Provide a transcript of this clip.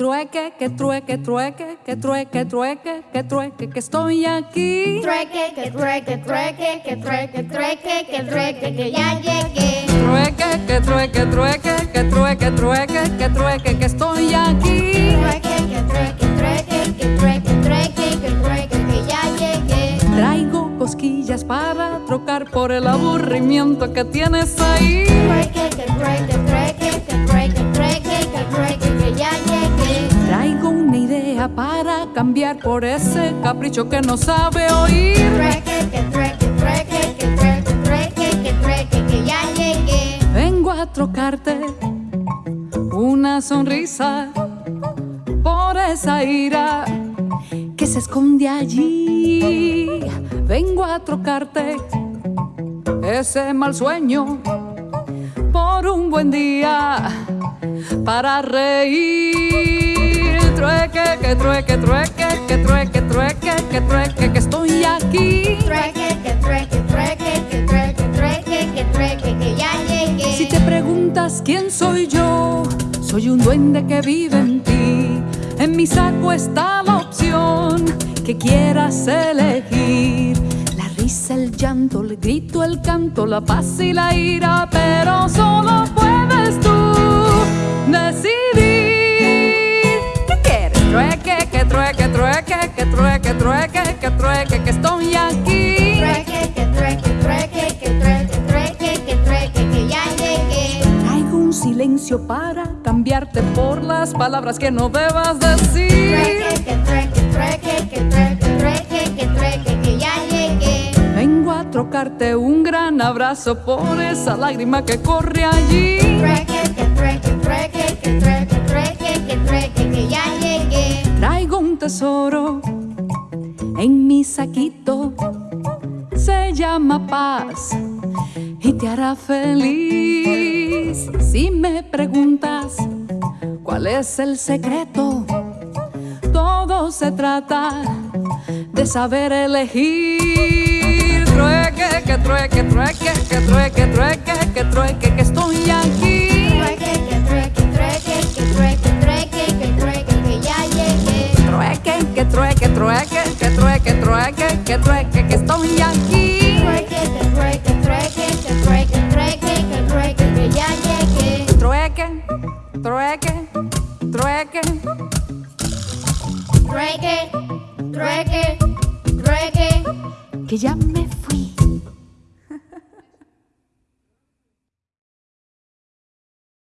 Trueque, que trueque, trueque, que trueque, trueque, que trueque, que estoy aquí. Trueque, que trueque, trueque, que trueque, trueque, que trueque, que ya llegué. Trueque, que trueque, trueque, que trueque, trueque, que trueque, que estoy aquí. Trueque, que trueque, trueque, para trocar por el aburrimiento que tienes ahí. Traigo una idea para cambiar por ese capricho que no sabe oír. Vengo a trocarte una sonrisa por esa ira que se esconde allí. Vengo a trocarte ese mal sueño por un buen día para reír. Trueque, que trueque, trueque, que trueque, trueque, que trueque, que estoy aquí. Trueque, que trueque, trueque, que trueque, trueque, que trueque, que ya llegué. Si te preguntas quién soy yo, soy un duende que vive en ti. En mi saco está la opción que quieras elegir. El llanto, el grito, el canto, la paz y la ira, pero solo puedes tú decidir. ¿Qué quieres? Trueque, que trueque, trueque, que trueque, trueque, que trueque, que estoy aquí. Trueque, que trueque, trueque, que trueque, trueque, que trueque, que ya llegué. Traigo un silencio para cambiarte por las palabras que no debas decir. Trueque, que trueque, Un gran abrazo por esa lágrima que corre allí. Traigo un tesoro en mi saquito, se llama paz y te hará feliz. Si me preguntas cuál es el secreto, todo se trata de saber elegir. Trueque, que trueque, trueque, que trueque, trueque, que trueque, que estoy aquí. Trueque, que trueque, trueque, que trueque, trueque, que trueque, que ya llegué. Trueque, que trueque, trueque, que trueque, trueque, que trueque, que estoy aquí. Trueque, que trueque, trueque, que trueque, trueque, que trueque, que ya llegué. Trueque, trueque, trueque. Trueque, trueque, trueque. que ya me